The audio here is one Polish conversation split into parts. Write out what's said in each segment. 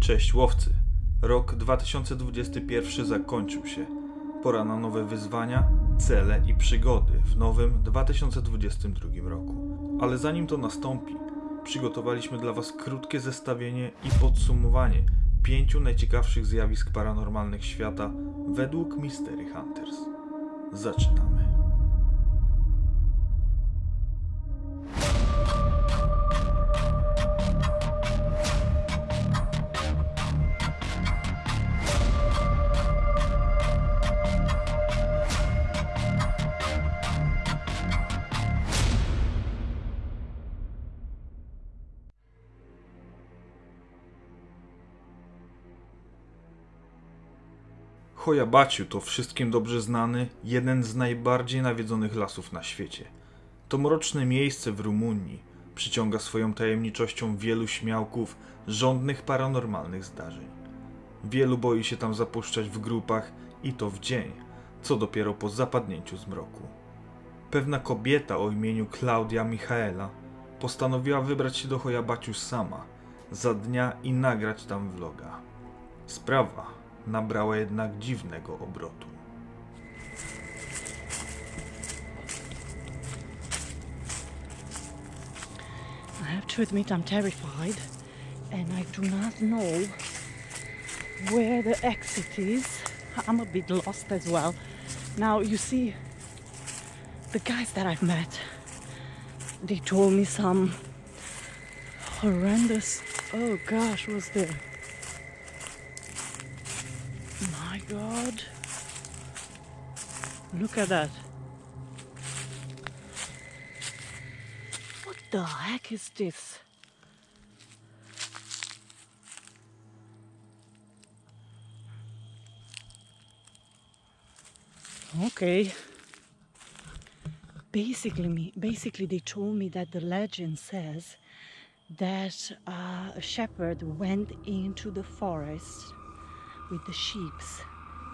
Cześć łowcy. Rok 2021 zakończył się. Pora na nowe wyzwania, cele i przygody w nowym 2022 roku. Ale zanim to nastąpi, przygotowaliśmy dla Was krótkie zestawienie i podsumowanie pięciu najciekawszych zjawisk paranormalnych świata według Mystery Hunters. Zaczynamy. Hojabaciu to wszystkim dobrze znany, jeden z najbardziej nawiedzonych lasów na świecie. To mroczne miejsce w Rumunii przyciąga swoją tajemniczością wielu śmiałków żądnych paranormalnych zdarzeń. Wielu boi się tam zapuszczać w grupach i to w dzień, co dopiero po zapadnięciu zmroku. Pewna kobieta o imieniu Klaudia Michaela postanowiła wybrać się do Hojabaciu sama, za dnia i nagrać tam vloga. Sprawa nabrała jednak dziwnego obrotu. I have to admit I'm terrified and I do not know where the exit is. I'm a bit lost as well. Now you see the guys that I've met they told me some horrendous oh gosh what's there? God. Look at that. What the heck is this? Okay. Basically, me, basically, they told me that the legend says that uh, a shepherd went into the forest with the sheeps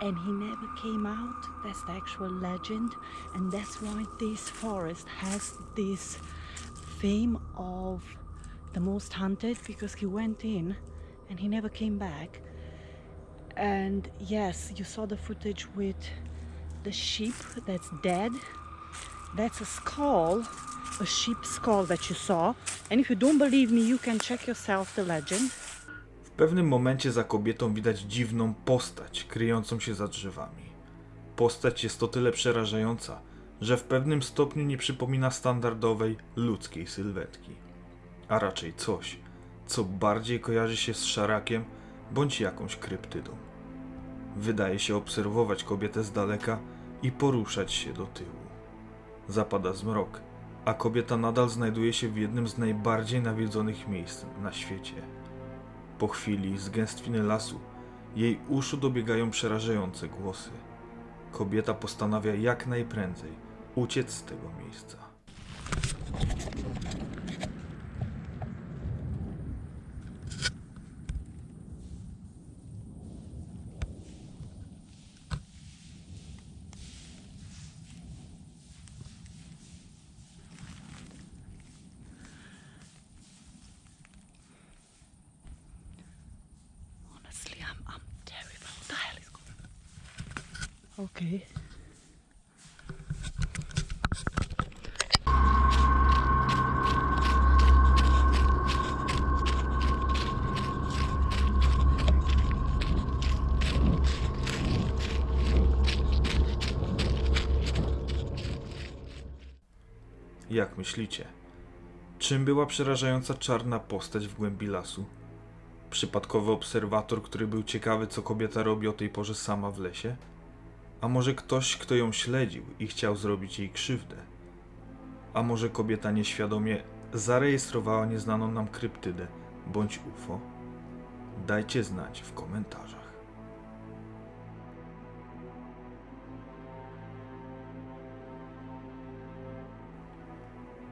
and he never came out. That's the actual legend, and that's why this forest has this fame of the most hunted because he went in and he never came back. And yes, you saw the footage with the sheep that's dead. That's a skull, a sheep skull that you saw. And if you don't believe me, you can check yourself the legend. Pewnym momencie za kobietą widać dziwną postać kryjącą się za drzewami. Postać jest o tyle przerażająca, że w pewnym stopniu nie przypomina standardowej ludzkiej sylwetki, a raczej coś, co bardziej kojarzy się z szarakiem bądź jakąś kryptydą. Wydaje się obserwować kobietę z daleka i poruszać się do tyłu. Zapada zmrok, a kobieta nadal znajduje się w jednym z najbardziej nawiedzonych miejsc na świecie. Po chwili z gęstwiny lasu jej uszu dobiegają przerażające głosy. Kobieta postanawia jak najprędzej uciec z tego miejsca. Honestly, I'm, I'm terrified. What the hell is on? Okay. Jak myślicie? Czym była przerażająca czarna postać w głębi lasu? Przypadkowy obserwator, który był ciekawy, co kobieta robi o tej porze sama w lesie? A może ktoś, kto ją śledził i chciał zrobić jej krzywdę? A może kobieta nieświadomie zarejestrowała nieznaną nam kryptydę bądź UFO? Dajcie znać w komentarzach.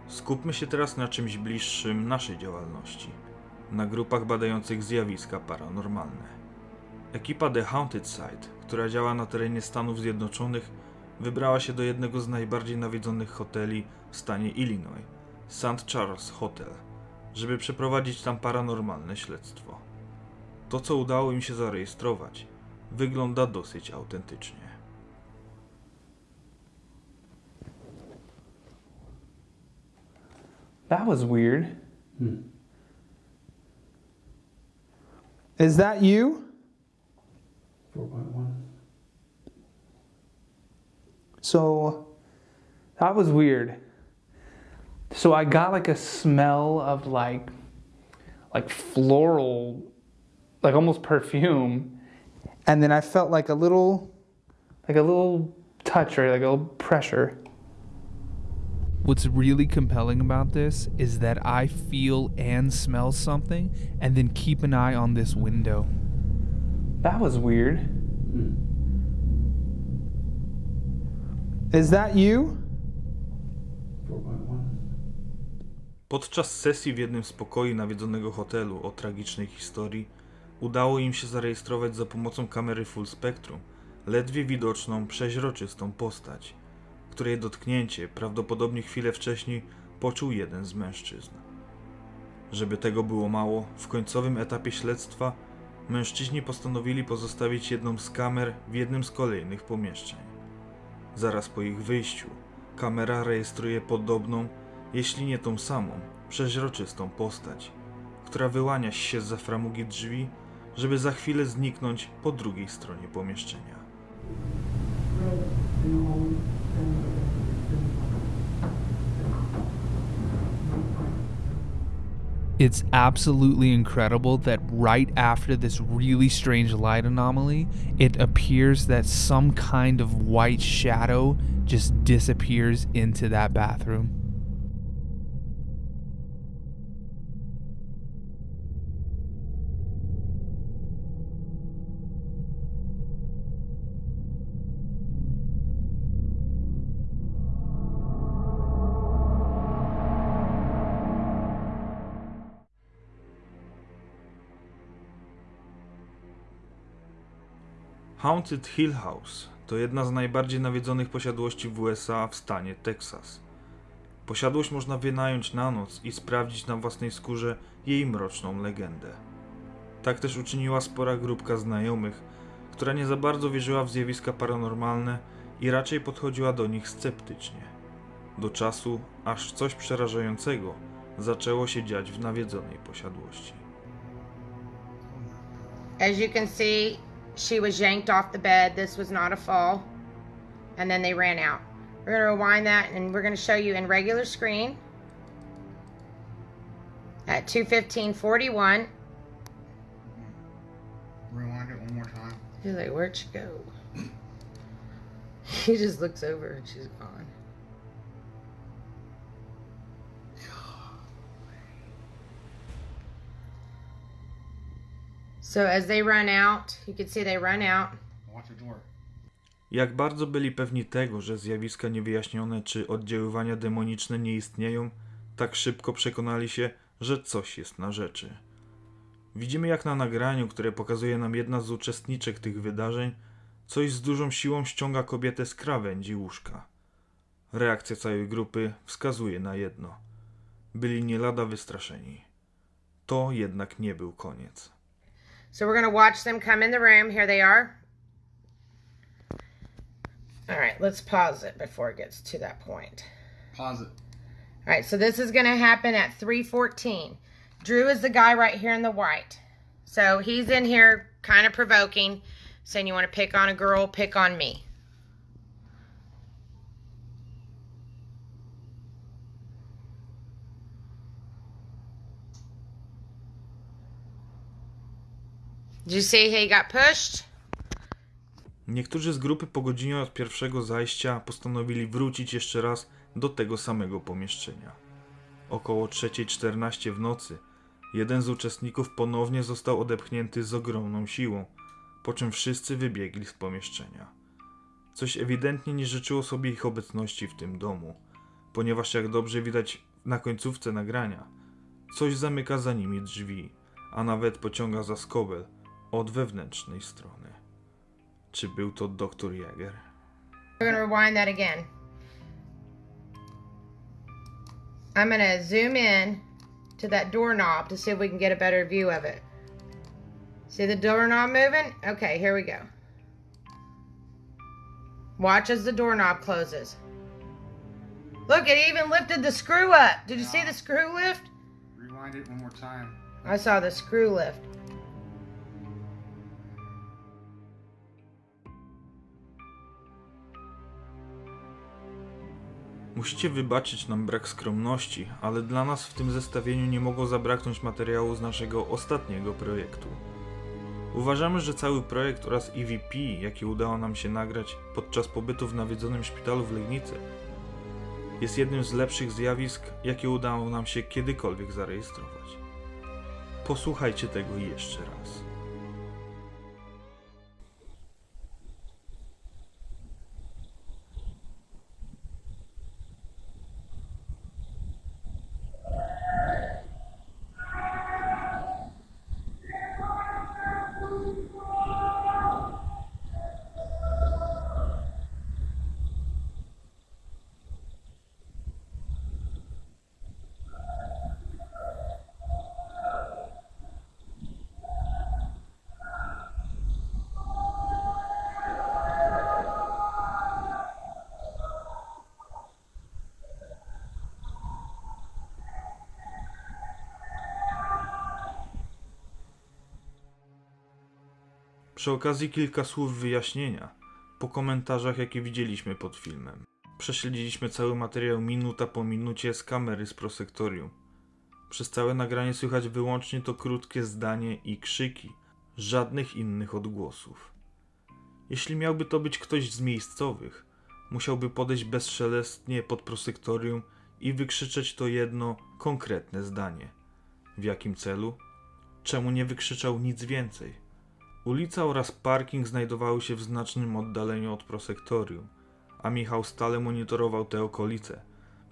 Skupmy się teraz na czymś bliższym naszej działalności na grupach badających zjawiska paranormalne. Ekipa The Haunted Site, która działa na terenie Stanów Zjednoczonych, wybrała się do jednego z najbardziej nawiedzonych hoteli w stanie Illinois, St. Charles Hotel, żeby przeprowadzić tam paranormalne śledztwo. To, co udało im się zarejestrować, wygląda dosyć autentycznie. That was weird. Is that you? 4.1. So that was weird. So I got like a smell of like like floral like almost perfume and then I felt like a little like a little touch or like a little pressure. What's really compelling about this is that I feel and smell something and then keep an eye on this window. That was weird. Is that you? 4.1. Podczas sesji w jednym z pokoi nawiedzonego hotelu o tragicznej historii udało im się zarejestrować za pomocą kamery full spectrum ledwie widoczną, przeźroczystą postać, której dotknięcie prawdopodobnie chwilę wcześniej poczuł jeden z mężczyzn. Żeby tego było mało, w końcowym etapie śledztwa mężczyźni postanowili pozostawić jedną z kamer w jednym z kolejnych pomieszczeń. Zaraz po ich wyjściu, kamera rejestruje podobną, jeśli nie tą samą, przeźroczystą postać, która wyłania się z framugi drzwi, żeby za chwilę zniknąć po drugiej stronie pomieszczenia. It's absolutely incredible that right after this really strange light anomaly, it appears that some kind of white shadow just disappears into that bathroom. Haunted Hill House to jedna z najbardziej nawiedzonych posiadłości w USA w stanie Teksas. Posiadłość można wynająć na noc i sprawdzić na własnej skórze jej mroczną legendę. Tak też uczyniła spora grupka znajomych, która nie za bardzo wierzyła w zjawiska paranormalne i raczej podchodziła do nich sceptycznie. Do czasu, aż coś przerażającego zaczęło się dziać w nawiedzonej posiadłości. As you can see, she was yanked off the bed. This was not a fall. And then they ran out. We're going to rewind that and we're going to show you in regular screen at 215.41. Rewind it one more time. He's like, Where'd she go? he just looks over and she's gone. So as they run out, you can see they run out. Watch the door. Jak bardzo byli pewni tego, że zjawiska niewyjaśnione czy oddziaływania demoniczne nie istnieją, tak szybko przekonali się, że coś jest na rzeczy. Widzimy jak na nagraniu, które pokazuje nam jedna z uczestniczek tych wydarzeń, coś z dużą siłą ściąga kobietę z krawędzi łóżka. Reakcja całej grupy wskazuje na jedno. Byli nie lada wystraszeni. To jednak nie był koniec. So we're gonna watch them come in the room. Here they are. All right, let's pause it before it gets to that point. Pause it. All right, so this is gonna happen at 314. Drew is the guy right here in the white. So he's in here kind of provoking, saying you want to pick on a girl, pick on me. Did you see he got pushed? Niektórzy z grupy po godzinie od pierwszego zajścia postanowili wrócić jeszcze raz do tego samego pomieszczenia. Około 3.14 w nocy jeden z uczestników ponownie został odepchnięty z ogromną siłą, po czym wszyscy wybiegli z pomieszczenia. Coś ewidentnie nie życzyło sobie ich obecności w tym domu, ponieważ jak dobrze widać na końcówce nagrania, coś zamyka za nimi drzwi, a nawet pociąga za skobel od wewnętrznej strony. Czy był to doktor Jäger? We're gonna rewind that again. I'm gonna zoom in to that doorknob to see if we can get a better view of it. See the doorknob moving? Okay, here we go. Watch as the doorknob closes. Look, it even lifted the screw up. Did you see the screw lift? Rewind it one more time. I saw the screw lift. Musicie wybaczyć nam brak skromności, ale dla nas w tym zestawieniu nie mogło zabraknąć materiału z naszego ostatniego projektu. Uważamy, że cały projekt oraz EVP, jaki udało nam się nagrać podczas pobytu w nawiedzonym szpitalu w Legnicy, jest jednym z lepszych zjawisk, jakie udało nam się kiedykolwiek zarejestrować. Posłuchajcie tego jeszcze raz. Przy okazji kilka słów wyjaśnienia po komentarzach, jakie widzieliśmy pod filmem. Prześledziliśmy cały materiał minuta po minucie z kamery z prosektorium. Przez całe nagranie słychać wyłącznie to krótkie zdanie i krzyki, żadnych innych odgłosów. Jeśli miałby to być ktoś z miejscowych, musiałby podejść bezszelestnie pod prosektorium i wykrzyczeć to jedno konkretne zdanie. W jakim celu? Czemu nie wykrzyczał nic więcej? Ulica oraz parking znajdowały się w znacznym oddaleniu od prosektorium, a Michał stale monitorował te okolice,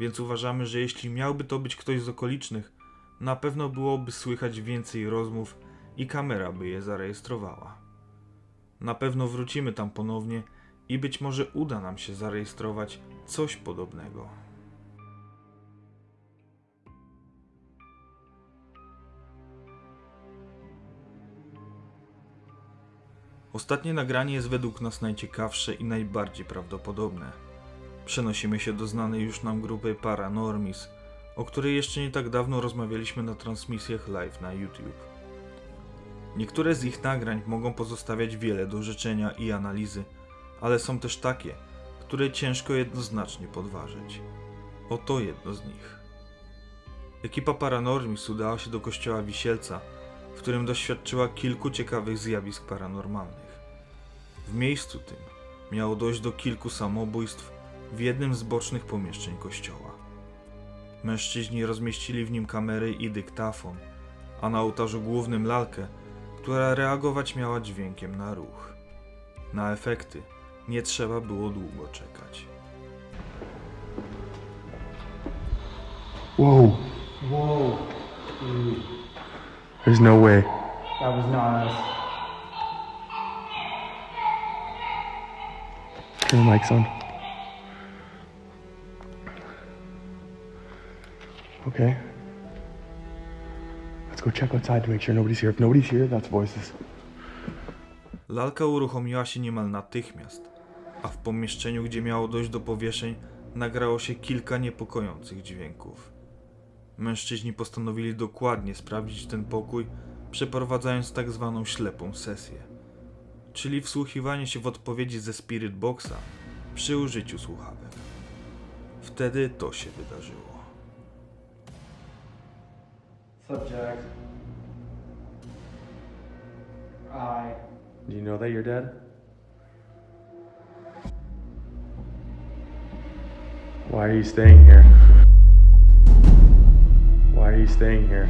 więc uważamy, że jeśli miałby to być ktoś z okolicznych, na pewno byłoby słychać więcej rozmów i kamera by je zarejestrowała. Na pewno wrócimy tam ponownie i być może uda nam się zarejestrować coś podobnego. Ostatnie nagranie jest według nas najciekawsze i najbardziej prawdopodobne. Przenosimy się do znanej już nam grupy Paranormis, o której jeszcze nie tak dawno rozmawialiśmy na transmisjach live na YouTube. Niektóre z ich nagrań mogą pozostawiać wiele do życzenia i analizy, ale są też takie, które ciężko jednoznacznie podważyć. Oto jedno z nich. Ekipa Paranormis udała się do kościoła Wisielca, w którym doświadczyła kilku ciekawych zjawisk paranormalnych. W miejscu tym miało dojść do kilku samobójstw w jednym z bocznych pomieszczeń kościoła. Mężczyźni rozmieścili w nim kamery i dyktafon, a na ołtarzu głównym lalkę, która reagować miała dźwiękiem na ruch. Na efekty nie trzeba było długo czekać. Whoa. Whoa, There's no way. that was not us. Turn the mics on. Okay. Let's go check outside to make sure nobody's here. If nobody's here, that's voices. Lalka uruchomiła się niemal natychmiast, a w pomieszczeniu, gdzie miało dojść do powieszeń, nagrało się kilka niepokojących dźwięków. Mężczyźni postanowili dokładnie sprawdzić ten pokój, przeprowadzając tak zwaną ślepą sesję, czyli wsłuchiwanie się w odpowiedzi ze Spirit Boxa przy użyciu słuchawek. Wtedy to się wydarzyło. Subject. I. Do you know that you're dead? Why are you staying here? Why are you staying here?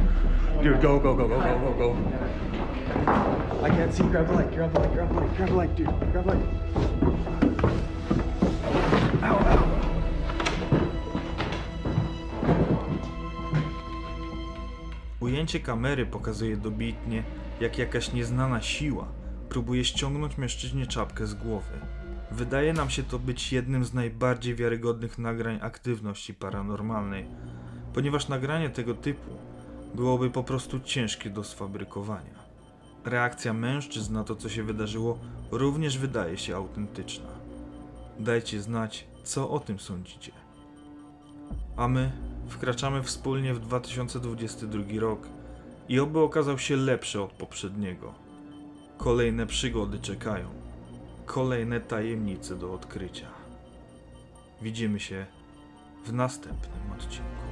Dude, go, go, go, go, go, go, go. I can't see. Grab the light, grab the light, grab the light, grab the light, dude. Grab light. Ow, ow. Ujęcie kamery pokazuje dobitnie, jak jakaś nieznana siła próbuje ściągnąć mężczyźnie czapkę z głowy. Wydaje nam się to być jednym z najbardziej wiarygodnych nagrań aktywności paranormalnej, ponieważ nagranie tego typu byłoby po prostu ciężkie do sfabrykowania. Reakcja mężczyzn na to, co się wydarzyło, również wydaje się autentyczna. Dajcie znać, co o tym sądzicie. A my wkraczamy wspólnie w 2022 rok i oby okazał się lepszy od poprzedniego. Kolejne przygody czekają, kolejne tajemnice do odkrycia. Widzimy się w następnym odcinku.